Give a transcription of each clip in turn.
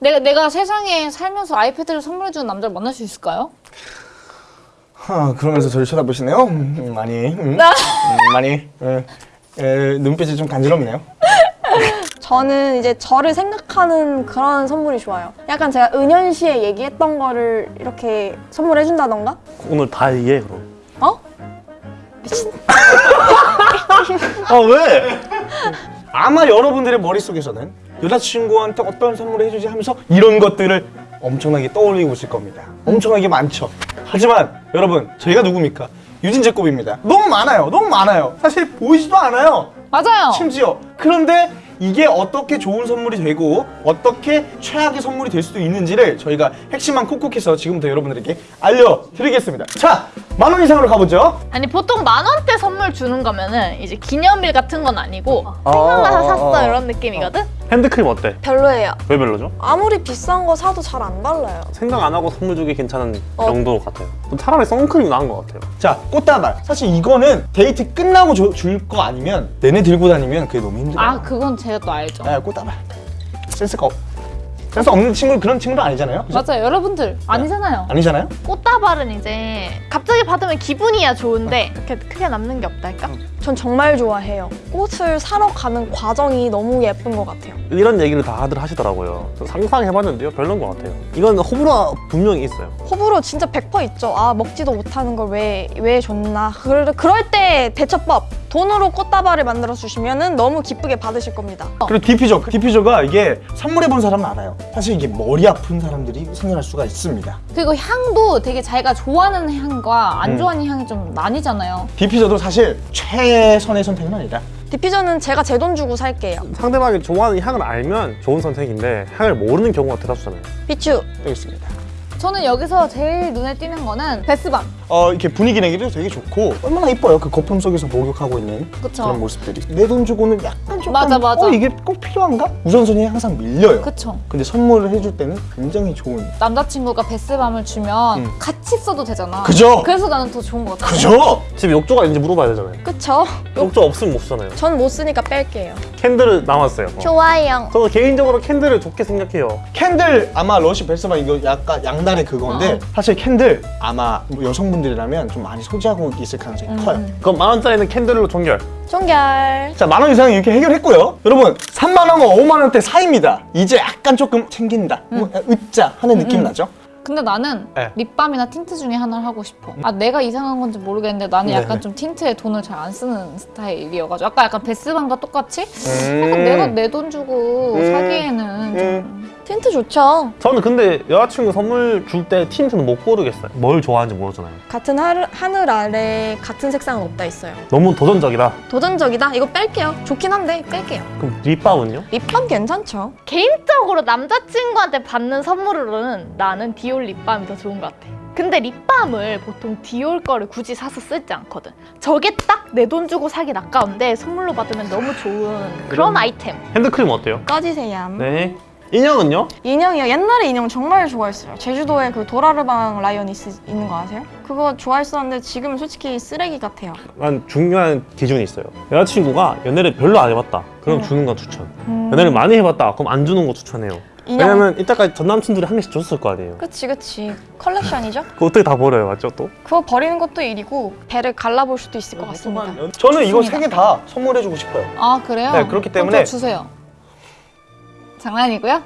내가 내가 세상에 살면서 아이패드를 선물해주는 남자를 만날 수 있을까요? 하, 그러면서 저를 쳐다보시네요. 음, 많이. 음, 나 음, 많이. 에, 에, 눈빛이 좀 간지럽네요. 저는 이제 저를 생각하는 그런 선물이 좋아요. 약간 제가 은연시에 얘기했던 거를 이렇게 선물해준다던가? 오늘 다 얘기해 그럼 어? 미친. 아 왜? 아마 여러분들의 머릿속에서는 여자친구한테 어떤 선물을 해주지 하면서 이런 것들을 엄청나게 떠올리고 있을 겁니다. 엄청나게 많죠. 하지만 여러분 저희가 누굽니까? 유진 제곱입니다. 너무 많아요. 너무 많아요. 사실 보이지도 않아요. 맞아요. 심지어 그런데 이게 어떻게 좋은 선물이 되고 어떻게 최악의 선물이 될 수도 있는지를 저희가 핵심만 콕콕해서 지금부터 여러분들에게 알려드리겠습니다. 자, 만 원 이상으로 가보죠. 아니 보통 만 원대 선물 주는 거면은 이제 기념일 같은 건 아니고 어, 생각나서 어, 샀어 어. 이런 느낌이거든. 핸드크림 어때? 별로예요. 왜 별로죠? 아무리 비싼 거 사도 잘 안 발라요. 생각 안 하고 선물 주기 괜찮은 어. 정도 같아요 차라리 선크림 나은 것 같아요 자, 꽃다발. 사실 이거는 데이트 끝나고 줄 거 아니면 내내 들고 다니면 그게 너무 힘들어요. 아 그건 제가 또 알죠. 네, 꽃다발. 센스가 없. 센스 없는 친구 그런 친구도 아니잖아요. 그죠? 맞아요. 여러분들 아니잖아요. 아니잖아요. 꽃다발은 이제 갑자기 받으면 기분이야 좋은데 그렇게 크게 남는 게 없달까? 전 정말 좋아해요. 꽃을 사러 가는 과정이 너무 예쁜 것 같아요. 이런 얘기를 다들 하시더라고요 저 상상해봤는데요 별론 것 같아요 이건 호불호 분명히 있어요 호불호 진짜 100% 있죠. 아 먹지도 못하는 걸 왜 왜 줬나. 그럴, 그럴 때 대처법. 돈으로 꽃다발을 만들어 주시면 너무 기쁘게 받으실 겁니다. 그리고 디퓨저. 디퓨저가 이게 선물해본 사람은 알아요. 사실 이게 머리 아픈 사람들이 생겨날 수가 있습니다. 그리고 향도 되게 자기가 좋아하는 향과 안 음. 좋아하는 향이 좀 나뉘잖아요. 디퓨저도 사실 최 선의 선택은 아니다. 디퓨저는 제가 제 돈 주고 살게요. 상대방이 좋아하는 향을 알면 좋은 선택인데 향을 모르는 경우가 대다수잖아요 비추. 여기 있습니다. 저는 여기서 제일 눈에 띄는 거는 bath bomb. 어 이렇게 분위기 내기도 되게 좋고 얼마나 이뻐요. 그 거품 속에서 목욕하고 있는 그쵸. 그런 모습들이. 내 돈 주고는 약간 조금 맞아, 맞아. 어 이게 꼭 필요한가? 우선순위 항상 밀려요. 그쵸. 근데 선물을 해줄 때는 굉장히 좋은. 남자친구가 bath bomb을 주면 음. 같이 써도 되잖아. 그죠? 그래서 나는 더 좋은 것 같아. 그죠? 집에 욕조가 있는지 물어봐야 되잖아요 그쵸? 욕조 없으면 못 쓰잖아요 전 못 쓰니까 뺄게요. candle은 남았어요 어. 좋아요. 저는 개인적으로 candle을 좋게 생각해요 candle 아마 러시 bath bomb 이거 약간 양날의 그건데 어. 사실 candle 아마 뭐 여성분 들이라면 좀 많이 소지하고 있을 가능성이 음. 커요. 그럼 만 원짜리는 candle로 종결 종결. 자, 만 원 이상 이렇게 해결했고요. 여러분, 3만 원과 5만 원대 사이입니다. 이제 약간 조금 챙긴다. 뭐, 으짜 하는 느낌 나죠? 근데 나는 네. 립밤이나 틴트 중에 하나를 하고 싶어. 아 내가 이상한 건지 모르겠는데 나는 네, 약간 네. 좀 틴트에 돈을 잘 안 쓰는 스타일이어가지고 아까 약간 bath bomb과 똑같이 음. 약간 내가 내 돈 주고 음. 사기에는 좀 틴트 좋죠. 저는 근데 여자친구 선물 줄 때 틴트는 못 고르겠어요 뭘 좋아하는지 모르잖아요 같은 하늘, 하늘 아래 같은 색상은 없다 있어요. 너무 도전적이다 도전적이다? 이거 뺄게요. 좋긴 한데 뺄게요. 그럼 립밤은요? 립밤 괜찮죠? 개인적으로 남자친구한테 받는 선물로는 나는 디올 립밤이 더 좋은 것 같아. 근데 립밤을 보통 디올 거를 굳이 사서 쓰지 않거든. 저게 딱 내 돈 주고 사기 아까운데 선물로 받으면 너무 좋은 그런 아이템. 핸드크림 어때요? 꺼지세요. 네 인형은요? 인형이요. 옛날에 인형 정말 좋아했어요. 제주도에 그 도라르방 라이언 있, 있는 거 아세요? 그거 좋아했었는데 지금은 솔직히 쓰레기 같아요. 난 중요한 기준이 있어요 여자친구가 연애를 별로 안 해봤다 그럼 음. 주는 건 추천 음, 연애를 많이 해봤다 그럼 안 주는 거 추천해요 인형. 왜냐면 이때까지 전 남친들이 한 개씩 줬을 거 아니에요 그치 그치. 컬렉션이죠? 그거 어떻게 다 버려요 맞죠 또? 그거 버리는 것도 일이고 배를 갈라볼 수도 있을 것 같습니다. 저는 이거. 세 개 다 선물해주고 싶어요. 아 그래요? 네, 그렇기 때문에- 저 주세요. 장난이고요.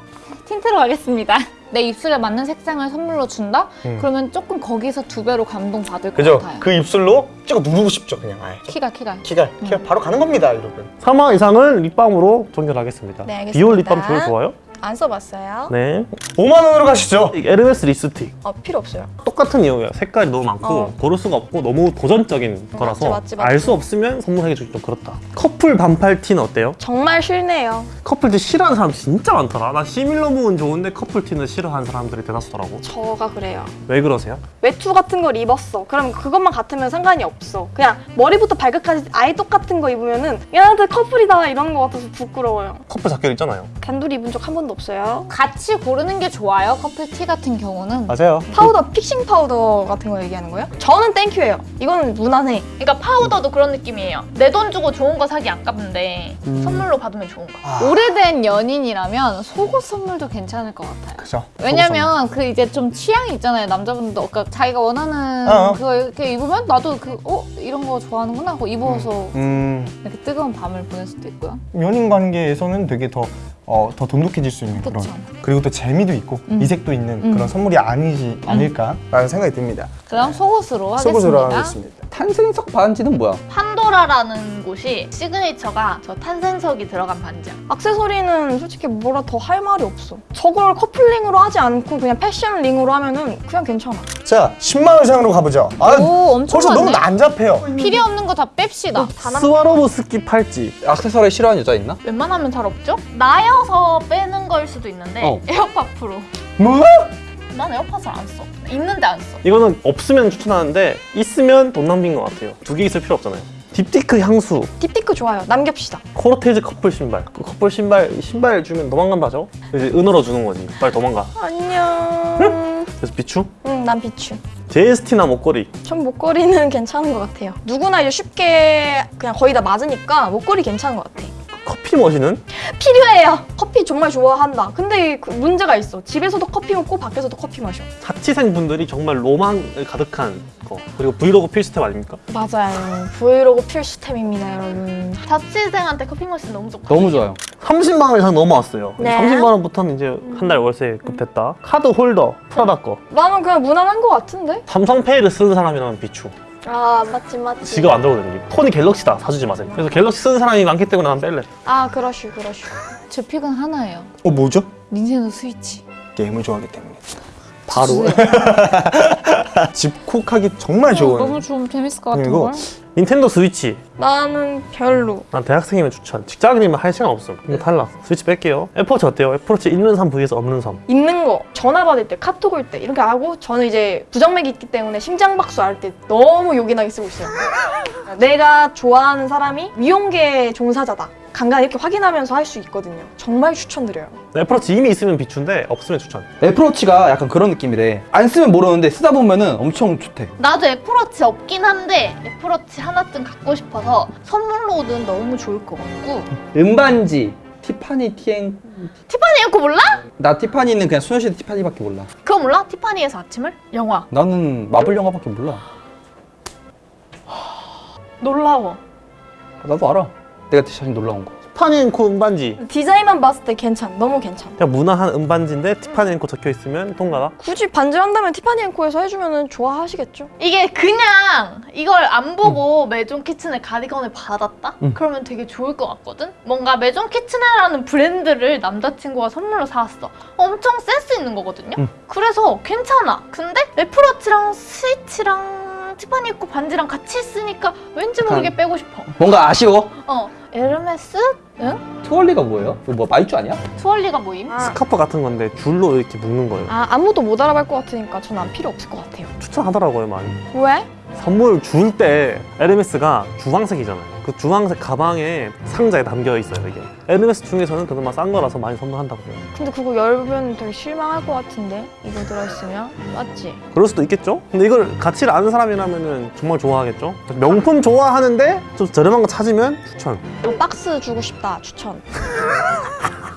틴트로 가겠습니다. 내 입술에 맞는 색상을 선물로 준다? 음. 그러면 조금 거기서 두 배로 감동 받을 것 그죠? 같아요. 그 입술로 찍어 누르고 싶죠, 그냥. 아예. 키가 키가. 키가, 키가 바로 가는 겁니다, 여러분. 3만 이상은 립밤으로 종결하겠습니다 네, 알겠습니다. 디올 립밤 제일 좋아요? 안 써봤어요? 네 5만 원으로 가시죠. 이 에르메스 립스틱 어 필요 없어요. 똑같은 이유예요 색깔이 너무 많고 어. 고를 수가 없고 너무 도전적인 어, 거라서. 알 수 없으면 선물하기 좀 그렇다 커플 반팔 티는 어때요? 정말 싫네요. 커플 티 싫어하는 사람 진짜 많더라 나 similar look은 좋은데 커플 티는 싫어하는 사람들이 대다수더라고 저가 그래요. 왜 그러세요? 외투 같은 걸 입었어. 그럼 그것만 같으면 상관이 없어. 그냥 머리부터 발끝까지 아예 똑같은 거 입으면은 얘네들 커플이다 이런 거 같아서 부끄러워요. 커플 자켓 있잖아요 단둘이 입은 적 한 번도 없어요. 같이 고르는 게 좋아요. 커플 티 같은 경우는. 맞아요. 파우더, fixing 파우더 같은 거 얘기하는 거예요? 저는 thank you예요. 이건 무난해. 그러니까 파우더도 그런 느낌이에요. 내 돈 주고 좋은 거 사기 아깝는데 선물로 받으면 좋은 거. 아. 오래된 연인이라면 속옷 선물도 괜찮을 것 같아요. 그죠. 왜냐면 그 이제 좀 취향이 있잖아요 남자분들도 그러니까 자기가 원하는 어. 그거 이렇게 입으면 나도 그 어 이런 거 좋아하는구나 하고 입어서 음, 이렇게 뜨거운 밤을 보낼 수도 있고요. 연인 관계에서는 되게 더, 어, 더 돈독해질 수 있는 그런. 그쵸. 그리고 또 재미도 있고 음. 이색도 있는 음. 그런 선물이 아니지 않을까라는 생각이 듭니다. 그럼 속옷으로 하겠습니다. 속옷으로 하겠습니다. 탄생석 반지는 뭐야? 판도라라는 곳이 시그니처가 저 탄생석이 들어간 반지야. 액세서리는 솔직히 뭐라 더 할 말이 없어. 저걸 커플링으로 하지 않고 그냥 패션링으로 하면은 그냥 괜찮아. 자, 10만 원 이상으로 가보죠. 아, 오 엄청 벌써 너무 많네. 난잡해요. 필요 없는 거 다 뺍시다. 스와로브스키 팔찌. 액세서리 싫어하는 여자 있나? 웬만하면 잘 없죠? 나여서 빼는 걸 수도 있는데 어. 에어팟 프로. 뭐? 난 에어팟을 안 써. 있는데 안 써. 이거는 없으면 추천하는데 있으면 돈 낭비인 것 같아요. 두 개 있을 필요 없잖아요. 딥티크 향수, 딥티크 좋아요. 남깁시다. 코르테즈 커플 신발. 그 커플 신발 신발 주면 도망간다죠? 이제 은으로 주는 거지. 빨리 도망가. 안녕. 그래서 비추? 응, 난 비추. 제스티나 목걸이. 전 목걸이는 괜찮은 것 같아요. 누구나 이제 쉽게 그냥 거의 다 맞으니까 목걸이 괜찮은 것 같아. 커피 머신은 필요해요. 커피 정말 좋아한다. 근데 그 문제가 있어. 집에서도 커피 먹고 밖에서도 커피 마셔. 자취생 분들이 정말 로망을 가득한 거. 그리고 브이로그 필수템 아닙니까? 맞아요. 브이로그 필수템입니다, 여러분. 자취생한테 커피 머신 너무 좋다. 너무 좋아요. 30만 원 이상 넘어왔어요. 네. 30만 원부터는 이제 한 달 월세급 됐다. 카드 홀더, 프라다 거. 나는 그냥 무난한 것 같은데? 삼성페이를 쓰는 사람이라면 비추. 아, 맞지, 맞지. 지갑 안 되는 게. 폰이 갤럭시다. 사주지 마세요. 그래서 갤럭시 쓰는 사람이 많기 때문에 난 뺄래. 아, 그러슈, 그러슈. 제 pick은 하나예요. 어, 뭐죠? 닌텐도 스위치. 게임을 좋아하기 때문에. 바로. 집콕하기 정말 좋은. 너무 좀 재밌을 것 같은 걸. 닌텐도 스위치. 나는 별로. 난 대학생이면 추천. 직장인이면 할 시간 없음. 이거 탈락. 스위치 뺄게요. 애플워치 어때요? 애플워치 있는 삶 vs 없는 삶. 있는 거, 전화 받을 때, 카톡 올 때, 이렇게 하고, 저는 이제 부정맥이 있기 때문에 심장박수 할 때 너무 요긴하게 쓰고 있어요. 내가 좋아하는 사람이 미용계 종사자다. 간간히 이렇게 확인하면서 할 수 있거든요. 정말 추천드려요. 애플워치 이미 있으면 비추인데 없으면 추천. 애플워치가 약간 그런 느낌이래. 안 쓰면 모르는데 쓰다 보면 은 엄청 좋대. 나도 애플워치 없긴 한데 애플워치 하나쯤 갖고 싶어서 선물로는 너무 좋을 것 같고 은반지, 티파니 티엔. 티파니 이거 몰라? 나 티파니는 그냥 소녀시대 티파니밖에 몰라. 그거 몰라? 티파니에서 아침을? 영화 나는 마블 영화밖에 몰라. 놀라워 나도 알아. 내가 사실 놀라운 거. 티파니 앵코 은반지. 디자인만 봤을 때 괜찮, 너무 괜찮. 그냥 무난한 은반지인데 티파니 앵코 적혀 있으면 통과가. 굳이 반지 한다면 티파니 앤코에서 해주면 좋아하시겠죠? 이게 그냥 이걸 안 보고 메종 키츠네의 가디건을 받았다? 음. 그러면 되게 좋을 것 같거든? 뭔가 메종 키츠네라는 브랜드를 남자친구가 선물로 사왔어 엄청 센스 있는 거거든요? 음. 그래서 괜찮아 근데 애플워치랑 스위치랑 티파니 앤코 반지랑 같이 있으니까 왠지 모르게 빼고 싶어 뭔가 아쉬워. 어 에르메스? 응? 트윌리가 뭐예요? 이거 뭐 마이쮸 아니야? 투얼리가 모임? 스카프 같은 건데 줄로 이렇게 묶는 거예요. 아, 아무도 못 알아볼 것 같으니까 전 안 필요 없을 것 같아요. 추천하더라고요 많이. 왜? 선물 줄때 에르메스가 주황색이잖아요. 그 주황색 가방에 상자에 담겨 있어요 이게. 에르메스 중에서는 그나마 싼 거라서 많이 선물한다고요. 근데 그거 열면 되게 실망할 것 같은데 이거 들어있으면 맞지? 그럴 수도 있겠죠? 근데 이걸 가치를 아는 사람이라면 정말 좋아하겠죠? 명품 좋아하는데 좀 저렴한 거 찾으면 추천. 이거 박스 주고 싶다 추천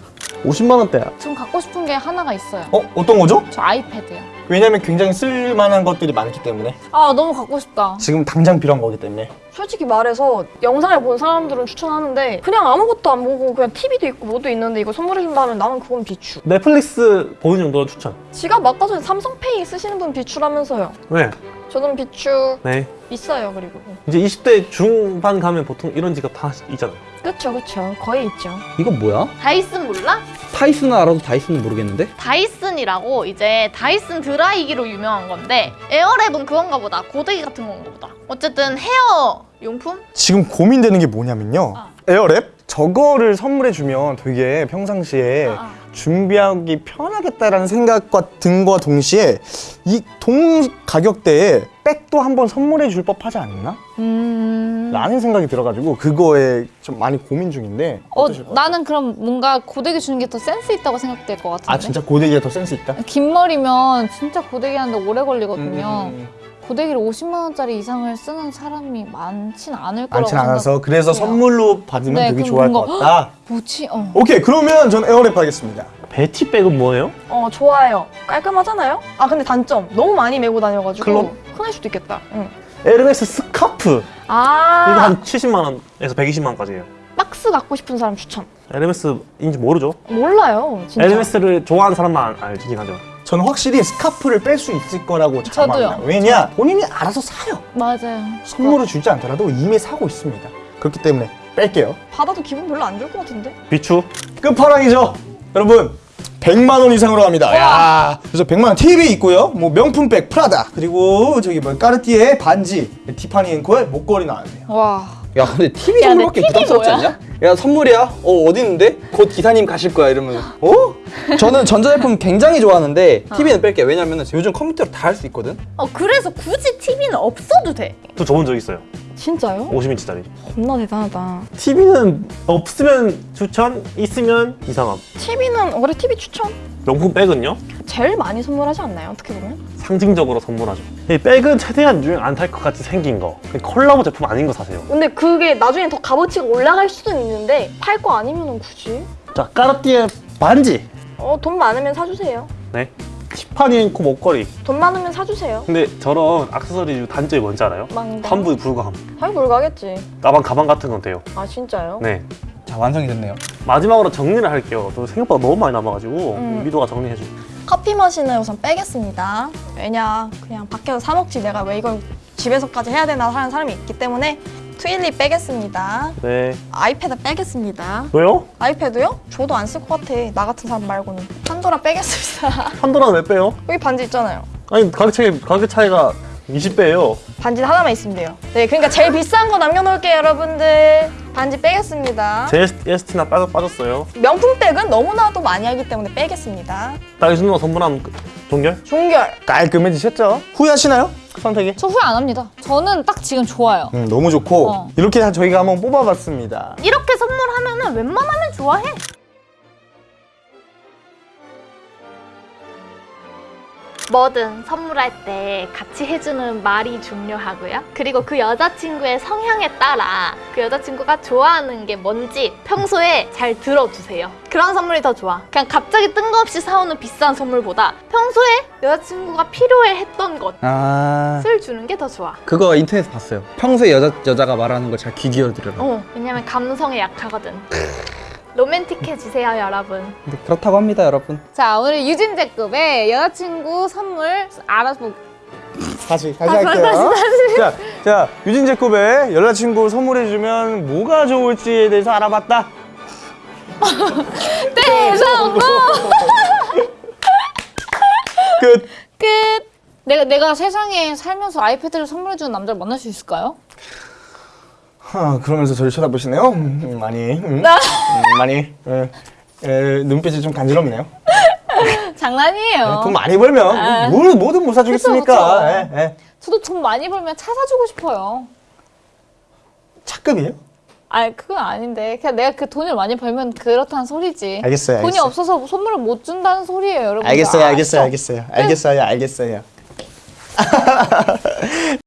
50만 원대야. 전 갖고 싶은 게 하나가 있어요. 어, 어떤 거죠? 저 아이패드요. 왜냐면 굉장히 쓸만한 것들이 많기 때문에. 아 너무 갖고 싶다. 지금 당장 필요한 거기 때문에. 솔직히 말해서 영상을 본 사람들은 추천하는데 그냥 아무것도 안 보고 그냥 TV도 있고 뭐도 있는데 이거 선물해준다 하면 나는 그건 비추 넷플릭스 보는 정도는 추천. 지갑 아까 전에 삼성페이 쓰시는 분 비추라면서요 왜? 저는 비추 네. 있어요 그리고 이제 20대 중반 가면 보통 이런 지갑 다 있잖아요. 그쵸 그쵸 거의 있죠 이거 뭐야? 다이슨 몰라? 타이슨은 알아도 다이슨은 모르겠는데? 다이슨이라고 이제 다이슨 드라이기로 유명한 건데 에어랩은 그건가 보다 고데기 같은 건가 보다 어쨌든 헤어 용품? 지금 고민되는 게 뭐냐면요. 아. 에어랩? 저거를 선물해주면 되게 평상시에 아, 아. 준비하기 편하겠다라는 생각과 든과 동시에 이 동 가격대에 백도 한번 선물해 줄 법하지 않나? 음. 라는 생각이 들어가지고 그거에 좀 많이 고민 중인데 어? 나는 그럼 뭔가 고데기 주는 게 더 센스 있다고 생각될 것 같은데. 아 진짜 고데기가 더 센스 있다? 긴 머리면 진짜 고데기 하는데 오래 걸리거든요. 음, 고데기를 50만 원짜리 이상을 쓰는 사람이 많진 않을 거라고 많진 않아서 그래서 생각해요. 선물로 받으면 네, 되게 좋아할 것 뭔가 같다 뭐지? 어. 오케이 그러면 전 에어랩 하겠습니다 베티백은 뭐예요? 어 좋아요. 깔끔하잖아요. 아 근데 단점 너무 많이 메고 다녀가지고 클럽? 흔할 수도 있겠다. 응. 에르메스 스카프 아 이거 한 70만 원에서 120만 원까지예요. 박스 갖고 싶은 사람 추천. 에르메스인지 모르죠. 몰라요 진짜. 에르메스를 좋아하는 사람만 알긴 하죠. 저는 확실히 스카프를 뺄 수 있을 거라고. 장담해요 왜냐 본인이 알아서 사요 맞아요. 선물을 주지 않더라도 이미 사고 있습니다 그렇기 때문에 뺄게요 받아도 기분 별로 안 좋을 것 같은데. 비추 끝판왕이죠 여러분 100만 원 이상으로 갑니다 야 그래서 100만 원 TV 있고요 뭐 명품백 프라다 그리고 저기 뭐 까르띠에 반지 티파니 앵코의 목걸이 나왔네요 와. 야 근데 TV 선물밖에 부담스럽지 뭐야? 않냐? 야 선물이야? 어 어디 있는데? 곧 기사님 가실 거야 이러면 어? 저는 전자제품 굉장히 좋아하는데 TV는 뺄게요 왜냐면 요즘 컴퓨터로 다 할 수 있거든 어 그래서 굳이 TV는 없어도 돼. 또 줘본 적 있어요. 진짜요? 50인치짜리. 겁나 대단하다. TV는 없으면 추천, 있으면 이상함. TV는 올해 TV 추천. 명품 백은요? 제일 많이 선물하지 않나요? 어떻게 보면? 상징적으로 선물하죠. 이 백은 최대한 유행 안 탈 것 같이 생긴 거. 콜라보 제품 아닌 거 사세요. 근데 그게 나중에 더 값어치가 올라갈 수도 있는데 팔 거 아니면은 굳이? 자, 까르띠에 반지. 어 돈 많으면 사주세요. 네. 티파니 앵코 목걸이. 돈 많으면 사주세요. 근데 저런 악세서리 단점이 뭔지 알아요? 망다. 환불 불가함. 할 불가겠지. 가방 가방 같은 건 돼요. 아 진짜요? 네. 자 완성이 됐네요 마지막으로 정리를 할게요. 또 생각보다 너무 많이 남아가지고 음. 미도가 정리해줘. 커피 머신을 우선 빼겠습니다. 왜냐 그냥 밖에서 사 먹지 내가 왜 이걸 집에서까지 해야 되나 하는 사람이 있기 때문에 트윌리 빼겠습니다. 네. 아이패드 빼겠습니다. 왜요? 아이패드요? 저도 안 쓸 것 같아. 나 같은 사람 말고는. 판도라 빼겠습니다. 판도라는 왜 빼요? 여기 반지 있잖아요. 아니 가격 차이 가격 차이가 20배예요. 반지 하나만 있으면 돼요. 네, 그러니까 제일 비싼 거 남겨놓을게요, 여러분들. 반지 빼겠습니다. JST나 빠져 빠졌어요. 명품백은 너무나도 많이 하기 때문에 빼겠습니다. 딸기 누나 선물한 그- 종결? 종결. 깔끔해지셨죠? 후회하시나요? 선택이? 저 후회 안 합니다. 저는 딱 지금 좋아요. 음, 너무 좋고 어. 이렇게 저희가 한번 뽑아봤습니다 이렇게 선물하면 은 웬만하면 좋아해. 뭐든 선물할 때 같이 해주는 말이 중요하고요. 그리고 그 여자친구의 성향에 따라 그 여자친구가 좋아하는 게 뭔지 평소에 잘 들어두세요. 그런 선물이 더 좋아. 그냥 갑자기 뜬금없이 사오는 비싼 선물보다 평소에 여자친구가 필요해 했던 것을 아 주는 게 더 좋아. 그거 인터넷에서 봤어요 평소에 여자, 여자가 말하는 걸 잘 귀 기울여 들으라 어, 왜냐면 감성에 약하거든. 로맨틱해지세요, 여러분. 근데 그렇다고 합니다 여러분 자, 오늘 유진제급의 여자친구 선물 알아보. 다시 다시 할게요 자, 자 유진 제컵에 여자친구 선물해주면 뭐가 좋을지에 대해서 알아봤다 대성공! 끝 끝. 내가 내가 세상에 살면서 아이패드를 선물해주는 남자를 만날 수 있을까요? 하, 그러면서 저를 쳐다보시네요 음, 많이 음, 음, 많이 에, 에, 눈빛이 좀 간지럽네요 장난이에요. 돈 많이 벌면 뭘 뭐든 못 사주겠습니까 그쵸, 그쵸. 예, 예. 저도 돈 많이 벌면 차 사주고 싶어요. 차급이에요? 아, 그건 아닌데. 그냥 내가 그 돈을 많이 벌면 그렇다는 소리지. 알겠어요, 돈이 알겠어요. 없어서 선물을 못 준다는 소리예요, 여러분. 알겠어요 알겠어요 알겠어요 알겠어요 알겠어요